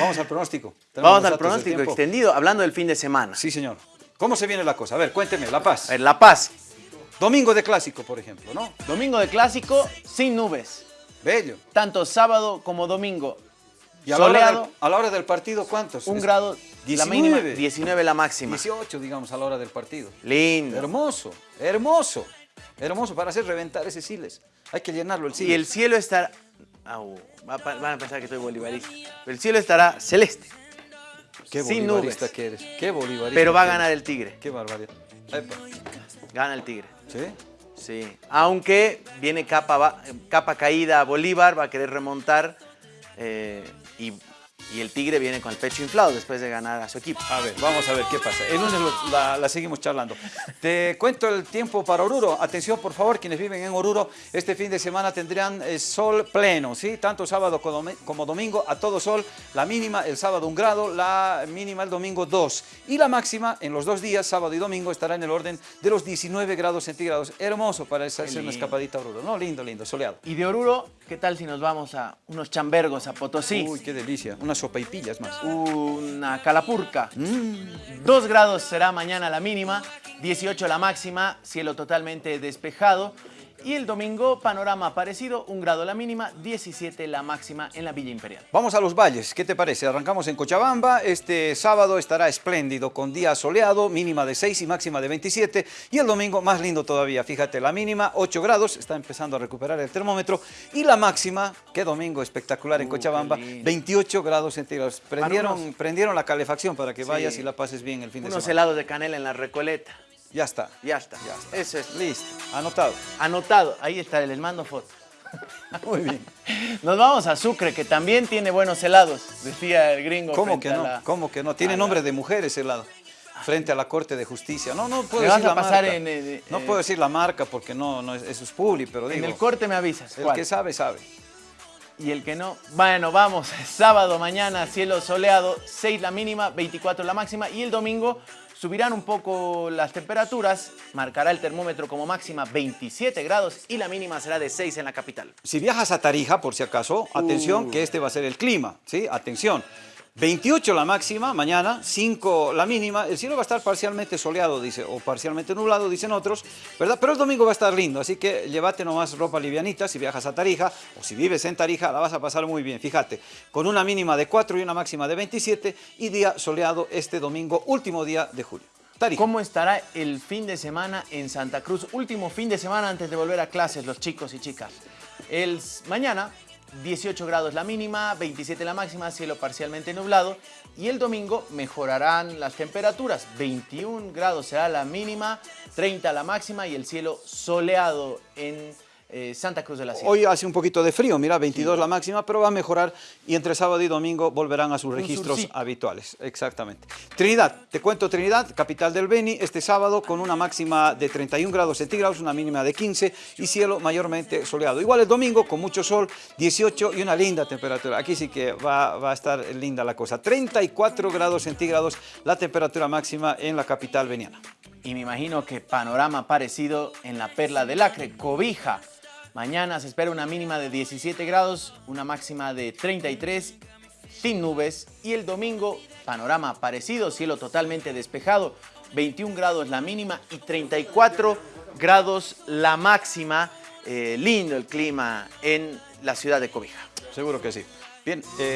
Vamos al pronóstico. Vamos al pronóstico extendido, hablando del fin de semana. Sí, señor. ¿Cómo se viene la cosa? A ver, cuénteme, La Paz. A ver, La Paz, Domingo de clásico, por ejemplo, ¿no? domingo de clásico, sin nubes. Bello. Tanto sábado como domingo. Y a la, hora Soleado, del, a la hora del partido, ¿cuántos? un grado, la 19. mínima, 19 la máxima. 18, digamos, a la hora del partido. Lindo. Hermoso, hermoso. Hermoso para hacer reventar ese Siles. Hay que llenarlo el Y Siles. el cielo estará... Au, va a pa- van a pensar que soy bolivarista. Pero el cielo estará celeste, Qué sin bolivarista nubes. que eres. Qué bolivarista. pero va a ganar el tigre. Qué barbaridad. Epa. Gana el tigre. ¿Sí? Sí. Aunque viene capa, capa caída a Bolívar, va a querer remontar. eh, y, y el tigre viene con el pecho inflado después de ganar a su equipo. A ver, vamos a ver qué pasa. El lunes lo- la, la seguimos charlando. Te cuento el tiempo para Oruro. Atención, por favor, quienes viven en Oruro, este fin de semana tendrán eh, sol pleno, ¿sí? Tanto sábado como domi- como domingo, a todo sol. La mínima el sábado un grado, la mínima el domingo dos. Y la máxima en los dos días, sábado y domingo, estará en el orden de los 19 grados centígrados. Hermoso para hacer una escapadita a Oruro, ¿no? Lindo, lindo, soleado. Y de Oruro, ¿qué tal si nos vamos a unos chambergos, a Potosí? Uy, qué delicia. Una sopa y pillas más. Una calapurca. Mm. 2 grados será mañana la mínima, 18 la máxima, cielo totalmente despejado. Y el domingo, panorama parecido, 1 grado la mínima, 17 la máxima en la Villa Imperial. Vamos a los valles, ¿qué te parece? Arrancamos en Cochabamba, este sábado estará espléndido con día soleado, mínima de 6 y máxima de 27 y el domingo más lindo todavía, fíjate, la mínima 8 grados, está empezando a recuperar el termómetro y la máxima, qué domingo espectacular en Uh, Cochabamba, qué lindo. 28 grados centígrados. Prendieron, unos- prendieron la calefacción para que Sí. vayas y la pases bien el fin de Unos semana. helados de canela en la Recoleta. Ya está, Ya está. ya está. Eso es. Listo, anotado. Anotado. Ahí está, les mando foto. Muy bien. Nos vamos a Sucre, que también tiene buenos helados, decía el gringo. ¿Cómo que no? la- ¿Cómo que no? Tiene la- nombre de mujer ese lado. Frente a la Corte de Justicia. No, no puedo decir la pasar marca. en, eh, no eh, puedo decir la marca porque no, no es, eso es publi, pero En digo, el corte me avisas. el ¿cuál? que sabe, sabe. Y el que no, bueno, vamos, sábado, mañana, cielo soleado, 6 la mínima, 24 la máxima. Y el domingo subirán un poco las temperaturas, marcará el termómetro como máxima 27 grados y la mínima será de 6 en la capital. Si viajas a Tarija, por si acaso, atención Uh. que este va a ser el clima, ¿sí? Atención. 28 la máxima, mañana, 5 la mínima. El cielo va a estar parcialmente soleado, dice, o parcialmente nublado, dicen otros, ¿verdad? Pero el domingo va a estar lindo, así que llévate nomás ropa livianita si viajas a Tarija, o si vives en Tarija, la vas a pasar muy bien, fíjate, con una mínima de 4 y una máxima de 27 y día soleado este domingo, último día de julio. Tarija. ¿Cómo estará el fin de semana en Santa Cruz? Último fin de semana antes de volver a clases, los chicos y chicas. El mañana, 18 grados la mínima, 27 la máxima, cielo parcialmente nublado. Y el domingo mejorarán las temperaturas. 21 grados será la mínima, 30 la máxima y el cielo soleado en eh, Santa Cruz de la Sierra. Hoy hace un poquito de frío, mira, 22 la máxima, pero va a mejorar y entre sábado y domingo volverán a sus registros surcito. habituales. Exactamente. Trinidad, te cuento Trinidad, capital del Beni, este sábado con una máxima de 31 grados centígrados, una mínima de 15 y cielo mayormente soleado. Igual el domingo con mucho sol, 18 y una linda temperatura. Aquí sí que va, va a estar linda la cosa. 34 grados centígrados la temperatura máxima en la capital veniana. Y me imagino que panorama parecido en la Perla del Acre, Cobija. Mañana se espera una mínima de 17 grados, una máxima de 33, sin nubes. Y el domingo, panorama parecido, cielo totalmente despejado, 21 grados la mínima y 34 grados la máxima. Eh, lindo el clima en la ciudad de Cobija. Seguro que sí. Bien. eh,